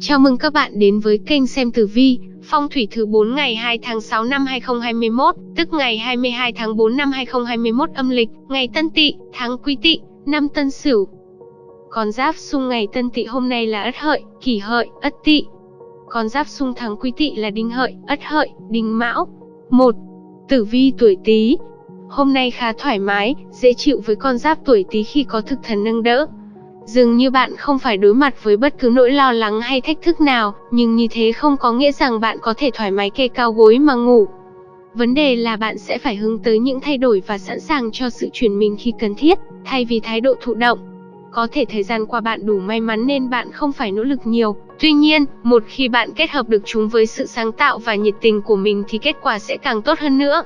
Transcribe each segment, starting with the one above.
Chào mừng các bạn đến với kênh xem tử vi, phong thủy thứ 4 ngày 2 tháng 6 năm 2021, tức ngày 22 tháng 4 năm 2021 âm lịch, ngày Tân Tỵ, tháng Quý Tỵ, năm Tân Sửu. Con giáp xung ngày Tân Tỵ hôm nay là Ất Hợi, Kỷ Hợi, Ất Tỵ. Con giáp xung tháng Quý Tỵ là Đinh Hợi, Ất Hợi, Đinh Mão. 1. Tử vi tuổi Tý. Hôm nay khá thoải mái, dễ chịu với con giáp tuổi Tý khi có thực thần nâng đỡ, Dường như bạn không phải đối mặt với bất cứ nỗi lo lắng hay thách thức nào, nhưng như thế không có nghĩa rằng bạn có thể thoải mái kê cao gối mà ngủ. Vấn đề là bạn sẽ phải hướng tới những thay đổi và sẵn sàng cho sự chuyển mình khi cần thiết, thay vì thái độ thụ động. Có thể thời gian qua bạn đủ may mắn nên bạn không phải nỗ lực nhiều. Tuy nhiên, một khi bạn kết hợp được chúng với sự sáng tạo và nhiệt tình của mình thì kết quả sẽ càng tốt hơn nữa.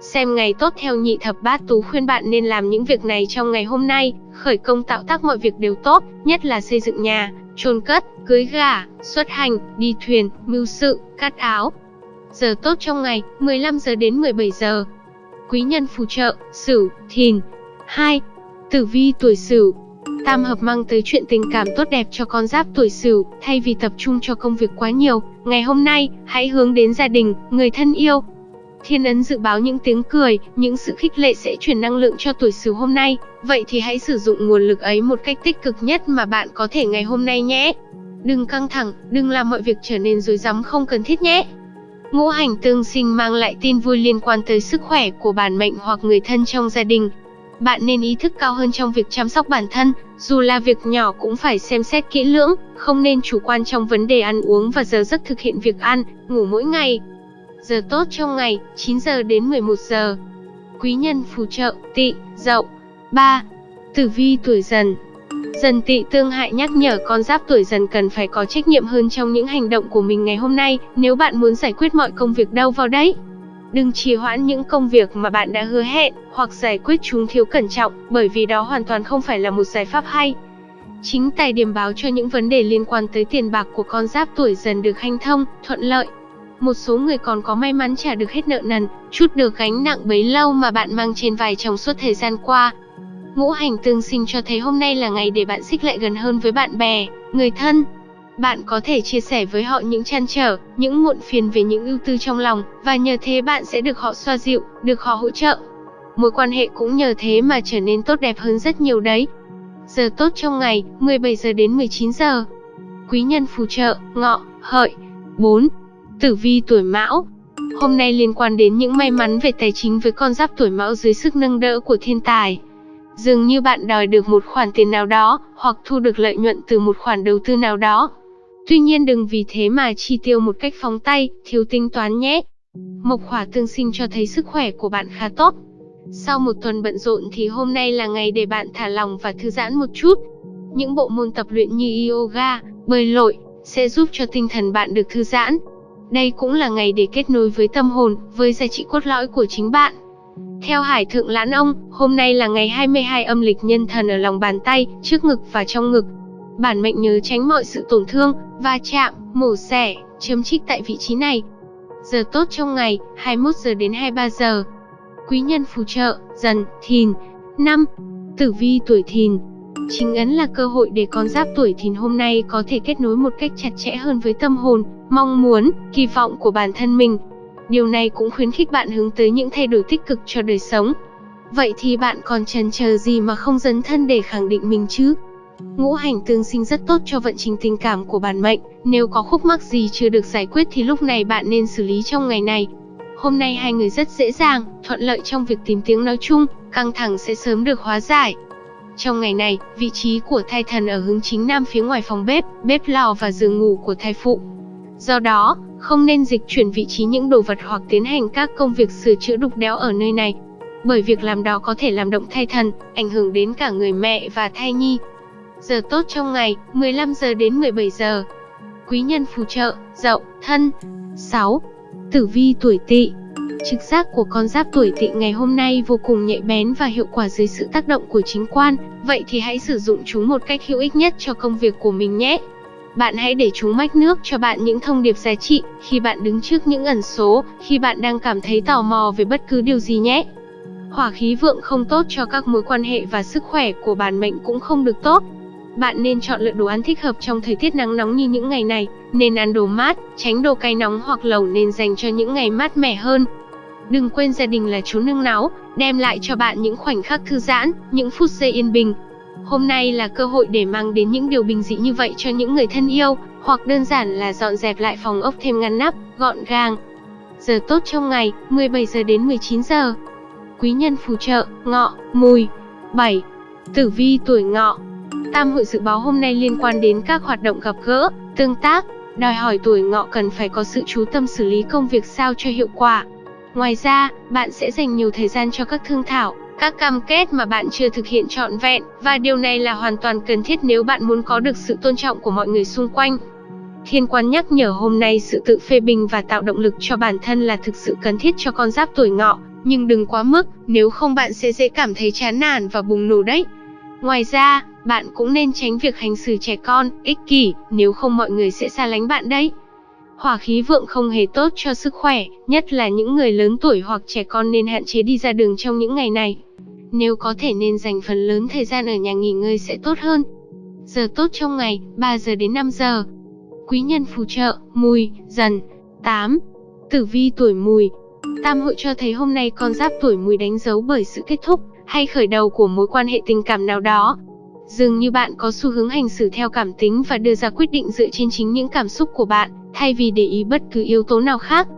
Xem ngày tốt theo nhị thập bát tú khuyên bạn nên làm những việc này trong ngày hôm nay, khởi công tạo tác mọi việc đều tốt, nhất là xây dựng nhà, chôn cất, cưới gả, xuất hành, đi thuyền, mưu sự, cắt áo. Giờ tốt trong ngày, 15 giờ đến 17 giờ. Quý nhân phù trợ, Sửu, Thìn. 2. Tử vi tuổi Sửu. Tam hợp mang tới chuyện tình cảm tốt đẹp cho con giáp tuổi Sửu, thay vì tập trung cho công việc quá nhiều, ngày hôm nay, hãy hướng đến gia đình, người thân yêu, Thiên ấn dự báo những tiếng cười, những sự khích lệ sẽ truyền năng lượng cho tuổi Sửu hôm nay, vậy thì hãy sử dụng nguồn lực ấy một cách tích cực nhất mà bạn có thể ngày hôm nay nhé. Đừng căng thẳng, đừng làm mọi việc trở nên rối rắm không cần thiết nhé. Ngũ hành tương sinh mang lại tin vui liên quan tới sức khỏe của bản mệnh hoặc người thân trong gia đình. Bạn nên ý thức cao hơn trong việc chăm sóc bản thân, dù là việc nhỏ cũng phải xem xét kỹ lưỡng, không nên chủ quan trong vấn đề ăn uống và giờ giấc thực hiện việc ăn, ngủ mỗi ngày. Giờ tốt trong ngày, 9 giờ đến 11 giờ. Quý nhân phù trợ, tỵ, dậu. 3. Tử vi tuổi dần Dần tỵ tương hại nhắc nhở con giáp tuổi dần cần phải có trách nhiệm hơn trong những hành động của mình ngày hôm nay, nếu bạn muốn giải quyết mọi công việc đâu vào đấy. Đừng trì hoãn những công việc mà bạn đã hứa hẹn, hoặc giải quyết chúng thiếu cẩn trọng, bởi vì đó hoàn toàn không phải là một giải pháp hay. Chính tài điểm báo cho những vấn đề liên quan tới tiền bạc của con giáp tuổi dần được hanh thông, thuận lợi, một số người còn có may mắn trả được hết nợ nần, chút được gánh nặng bấy lâu mà bạn mang trên vai trong suốt thời gian qua. Ngũ hành tương sinh cho thấy hôm nay là ngày để bạn xích lại gần hơn với bạn bè, người thân. Bạn có thể chia sẻ với họ những chăn trở, những muộn phiền về những ưu tư trong lòng, và nhờ thế bạn sẽ được họ xoa dịu, được họ hỗ trợ. Mối quan hệ cũng nhờ thế mà trở nên tốt đẹp hơn rất nhiều đấy. Giờ tốt trong ngày, 17 giờ đến 19 giờ. Quý nhân phù trợ, ngọ, hợi. 4. Tử vi tuổi Mão Hôm nay liên quan đến những may mắn về tài chính với con giáp tuổi Mão dưới sức nâng đỡ của thiên tài. Dường như bạn đòi được một khoản tiền nào đó, hoặc thu được lợi nhuận từ một khoản đầu tư nào đó. Tuy nhiên đừng vì thế mà chi tiêu một cách phóng tay, thiếu tính toán nhé. Mộc hỏa tương sinh cho thấy sức khỏe của bạn khá tốt. Sau một tuần bận rộn thì hôm nay là ngày để bạn thả lòng và thư giãn một chút. Những bộ môn tập luyện như yoga, bơi lội sẽ giúp cho tinh thần bạn được thư giãn, đây cũng là ngày để kết nối với tâm hồn, với giá trị cốt lõi của chính bạn. Theo Hải Thượng Lãn Ông, hôm nay là ngày 22 âm lịch nhân thần ở lòng bàn tay, trước ngực và trong ngực. Bản mệnh nhớ tránh mọi sự tổn thương, va chạm, mổ xẻ, chấm trích tại vị trí này. Giờ tốt trong ngày, 21 giờ đến 23 giờ. Quý nhân phù trợ, dần, thìn. năm, Tử vi tuổi thìn, Chính ấn là cơ hội để con giáp tuổi thìn hôm nay có thể kết nối một cách chặt chẽ hơn với tâm hồn, mong muốn, kỳ vọng của bản thân mình. Điều này cũng khuyến khích bạn hướng tới những thay đổi tích cực cho đời sống. Vậy thì bạn còn chần chờ gì mà không dấn thân để khẳng định mình chứ? Ngũ hành tương sinh rất tốt cho vận trình tình cảm của bản mệnh, nếu có khúc mắc gì chưa được giải quyết thì lúc này bạn nên xử lý trong ngày này. Hôm nay hai người rất dễ dàng, thuận lợi trong việc tìm tiếng nói chung, căng thẳng sẽ sớm được hóa giải. Trong ngày này, vị trí của thai thần ở hướng chính nam phía ngoài phòng bếp, bếp lò và giường ngủ của thai phụ. Do đó, không nên dịch chuyển vị trí những đồ vật hoặc tiến hành các công việc sửa chữa đục đẽo ở nơi này. Bởi việc làm đó có thể làm động thai thần, ảnh hưởng đến cả người mẹ và thai nhi. Giờ tốt trong ngày, 15 giờ đến 17 giờ. Quý nhân phù trợ, dậu, thân. 6. Tử vi tuổi tỵ Trực giác của con giáp tuổi tỵ ngày hôm nay vô cùng nhạy bén và hiệu quả dưới sự tác động của chính quan, vậy thì hãy sử dụng chúng một cách hữu ích nhất cho công việc của mình nhé. Bạn hãy để chúng mách nước cho bạn những thông điệp giá trị khi bạn đứng trước những ẩn số, khi bạn đang cảm thấy tò mò về bất cứ điều gì nhé. Hỏa khí vượng không tốt cho các mối quan hệ và sức khỏe của bản mệnh cũng không được tốt. bạn nên chọn lựa đồ ăn thích hợp trong thời tiết nắng nóng như những ngày này, nên ăn đồ mát, tránh đồ cay nóng hoặc lẩu nên dành cho những ngày mát mẻ hơn. Đừng quên gia đình là chú nương náu, đem lại cho bạn những khoảnh khắc thư giãn, những phút giây yên bình. Hôm nay là cơ hội để mang đến những điều bình dị như vậy cho những người thân yêu, hoặc đơn giản là dọn dẹp lại phòng ốc thêm ngăn nắp, gọn gàng. Giờ tốt trong ngày, 17 giờ đến 19 giờ. Quý nhân phù trợ, ngọ, mùi. 7. Tử vi tuổi ngọ Tam hội dự báo hôm nay liên quan đến các hoạt động gặp gỡ, tương tác, đòi hỏi tuổi ngọ cần phải có sự chú tâm xử lý công việc sao cho hiệu quả. Ngoài ra, bạn sẽ dành nhiều thời gian cho các thương thảo, các cam kết mà bạn chưa thực hiện trọn vẹn, và điều này là hoàn toàn cần thiết nếu bạn muốn có được sự tôn trọng của mọi người xung quanh. Thiên quan nhắc nhở hôm nay sự tự phê bình và tạo động lực cho bản thân là thực sự cần thiết cho con giáp tuổi ngọ, nhưng đừng quá mức, nếu không bạn sẽ dễ cảm thấy chán nản và bùng nổ đấy. Ngoài ra, bạn cũng nên tránh việc hành xử trẻ con, ích kỷ, nếu không mọi người sẽ xa lánh bạn đấy. Hỏa khí vượng không hề tốt cho sức khỏe, nhất là những người lớn tuổi hoặc trẻ con nên hạn chế đi ra đường trong những ngày này. Nếu có thể nên dành phần lớn thời gian ở nhà nghỉ ngơi sẽ tốt hơn. Giờ tốt trong ngày, 3 giờ đến 5 giờ. Quý nhân phù trợ, mùi, dần. 8. Tử vi tuổi mùi. Tam hội cho thấy hôm nay con giáp tuổi mùi đánh dấu bởi sự kết thúc, hay khởi đầu của mối quan hệ tình cảm nào đó. Dường như bạn có xu hướng hành xử theo cảm tính và đưa ra quyết định dựa trên chính những cảm xúc của bạn, thay vì để ý bất cứ yếu tố nào khác.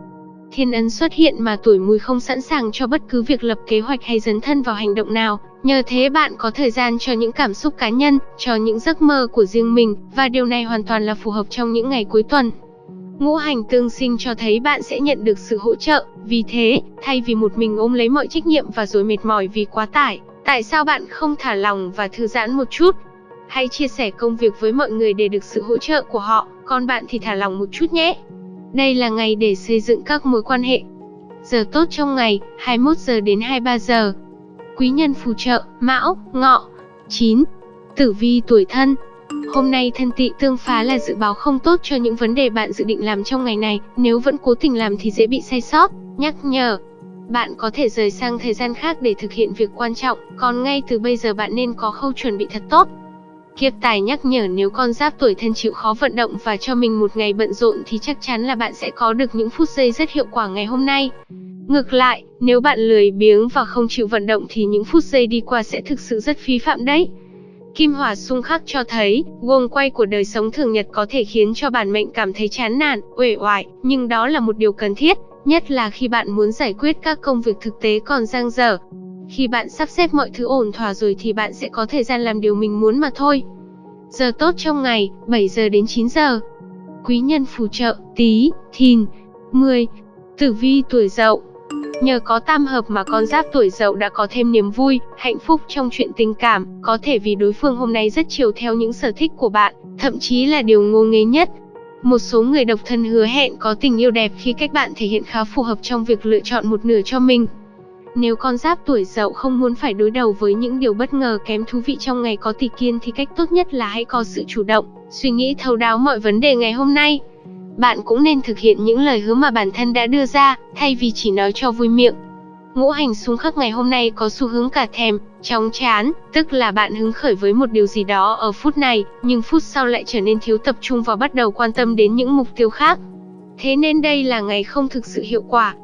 Thiên ấn xuất hiện mà tuổi mùi không sẵn sàng cho bất cứ việc lập kế hoạch hay dấn thân vào hành động nào, nhờ thế bạn có thời gian cho những cảm xúc cá nhân, cho những giấc mơ của riêng mình, và điều này hoàn toàn là phù hợp trong những ngày cuối tuần. Ngũ hành tương sinh cho thấy bạn sẽ nhận được sự hỗ trợ, vì thế, thay vì một mình ôm lấy mọi trách nhiệm và rồi mệt mỏi vì quá tải, tại sao bạn không thả lòng và thư giãn một chút? Hãy chia sẻ công việc với mọi người để được sự hỗ trợ của họ, con bạn thì thả lòng một chút nhé. Đây là ngày để xây dựng các mối quan hệ. Giờ tốt trong ngày, 21 giờ đến 23 giờ. Quý nhân phù trợ, Mão, Ngọ. 9. Tử vi tuổi thân, Hôm nay thân tị tương phá là dự báo không tốt cho những vấn đề bạn dự định làm trong ngày này, nếu vẫn cố tình làm thì dễ bị sai sót, nhắc nhở. Bạn có thể rời sang thời gian khác để thực hiện việc quan trọng, còn ngay từ bây giờ bạn nên có khâu chuẩn bị thật tốt. Kiếp tài nhắc nhở nếu con giáp tuổi thân chịu khó vận động và cho mình một ngày bận rộn thì chắc chắn là bạn sẽ có được những phút giây rất hiệu quả ngày hôm nay. Ngược lại, nếu bạn lười biếng và không chịu vận động thì những phút giây đi qua sẽ thực sự rất phí phạm đấy. Kim hỏa xung khắc cho thấy, guồng quay của đời sống thường nhật có thể khiến cho bản mệnh cảm thấy chán nản, uể oải, nhưng đó là một điều cần thiết, nhất là khi bạn muốn giải quyết các công việc thực tế còn dang dở. Khi bạn sắp xếp mọi thứ ổn thỏa rồi thì bạn sẽ có thời gian làm điều mình muốn mà thôi. Giờ tốt trong ngày, 7 giờ đến 9 giờ. Quý nhân phù trợ, tí, thìn, 10. Tử vi tuổi dậu, Nhờ có tam hợp mà con giáp tuổi dậu đã có thêm niềm vui, hạnh phúc trong chuyện tình cảm, có thể vì đối phương hôm nay rất chiều theo những sở thích của bạn, thậm chí là điều ngô nghế nhất. Một số người độc thân hứa hẹn có tình yêu đẹp khi cách bạn thể hiện khá phù hợp trong việc lựa chọn một nửa cho mình. Nếu con giáp tuổi dậu không muốn phải đối đầu với những điều bất ngờ kém thú vị trong ngày có tỷ kiên thì cách tốt nhất là hãy có sự chủ động, suy nghĩ thấu đáo mọi vấn đề ngày hôm nay bạn cũng nên thực hiện những lời hứa mà bản thân đã đưa ra, thay vì chỉ nói cho vui miệng. Ngũ hành xung khắc ngày hôm nay có xu hướng cả thèm, chóng chán, tức là bạn hứng khởi với một điều gì đó ở phút này, nhưng phút sau lại trở nên thiếu tập trung và bắt đầu quan tâm đến những mục tiêu khác. Thế nên đây là ngày không thực sự hiệu quả.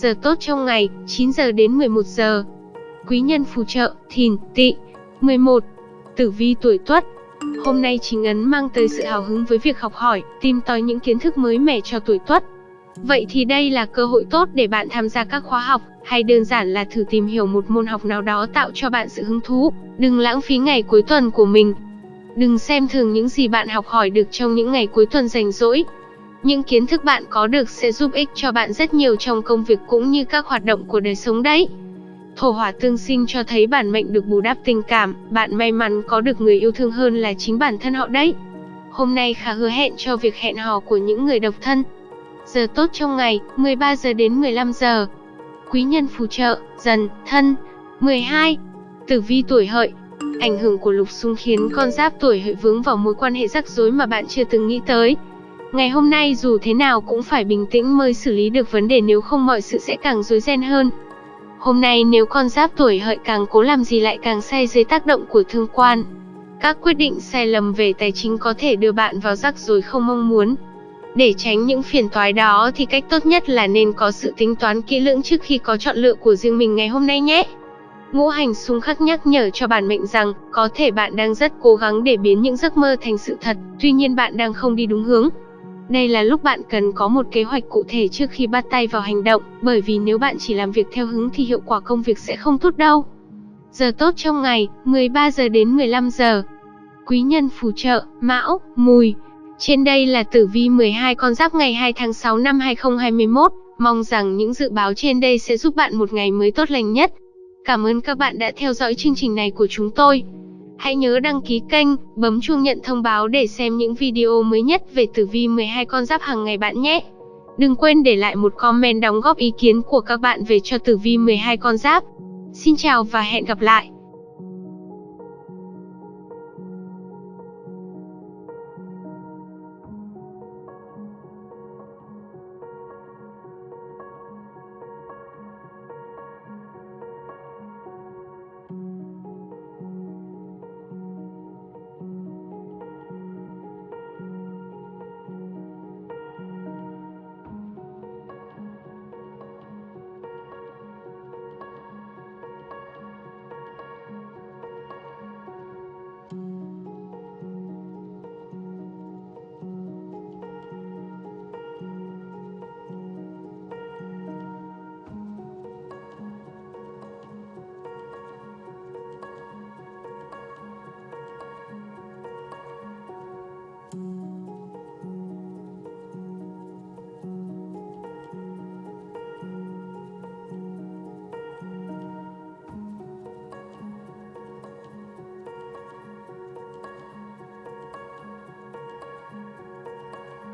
Giờ tốt trong ngày, 9 giờ đến 11 giờ. Quý nhân phù trợ, thìn, tỵ 11. Tử vi tuổi tuất, Hôm nay chính ấn mang tới sự hào hứng với việc học hỏi, tìm tòi những kiến thức mới mẻ cho tuổi tuất. Vậy thì đây là cơ hội tốt để bạn tham gia các khóa học, hay đơn giản là thử tìm hiểu một môn học nào đó tạo cho bạn sự hứng thú. Đừng lãng phí ngày cuối tuần của mình. Đừng xem thường những gì bạn học hỏi được trong những ngày cuối tuần rảnh rỗi. Những kiến thức bạn có được sẽ giúp ích cho bạn rất nhiều trong công việc cũng như các hoạt động của đời sống đấy. Thổ hỏa tương sinh cho thấy bản mệnh được bù đắp tình cảm, bạn may mắn có được người yêu thương hơn là chính bản thân họ đấy. Hôm nay khá hứa hẹn cho việc hẹn hò của những người độc thân. Giờ tốt trong ngày, 13 giờ đến 15 giờ. Quý nhân phù trợ, dần, thân. 12. Tử vi tuổi hợi. Ảnh hưởng của lục xung khiến con giáp tuổi hợi vướng vào mối quan hệ rắc rối mà bạn chưa từng nghĩ tới. Ngày hôm nay dù thế nào cũng phải bình tĩnh mới xử lý được vấn đề nếu không mọi sự sẽ càng rối ren hơn. Hôm nay nếu con giáp tuổi hợi càng cố làm gì lại càng say dưới tác động của thương quan. Các quyết định sai lầm về tài chính có thể đưa bạn vào rắc rối không mong muốn. Để tránh những phiền toái đó thì cách tốt nhất là nên có sự tính toán kỹ lưỡng trước khi có chọn lựa của riêng mình ngày hôm nay nhé. Ngũ hành xung khắc nhắc nhở cho bản mệnh rằng, có thể bạn đang rất cố gắng để biến những giấc mơ thành sự thật, tuy nhiên bạn đang không đi đúng hướng. Đây là lúc bạn cần có một kế hoạch cụ thể trước khi bắt tay vào hành động, bởi vì nếu bạn chỉ làm việc theo hứng thì hiệu quả công việc sẽ không tốt đâu. Giờ tốt trong ngày, 13 giờ đến 15 giờ. Quý nhân phù trợ, Mão, Mùi. Trên đây là tử vi 12 con giáp ngày 2 tháng 6 năm 2021. Mong rằng những dự báo trên đây sẽ giúp bạn một ngày mới tốt lành nhất. Cảm ơn các bạn đã theo dõi chương trình này của chúng tôi. Hãy nhớ đăng ký kênh, bấm chuông nhận thông báo để xem những video mới nhất về tử vi 12 con giáp hàng ngày bạn nhé. Đừng quên để lại một comment đóng góp ý kiến của các bạn về cho tử vi 12 con giáp. Xin chào và hẹn gặp lại.